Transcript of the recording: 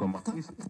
かまあ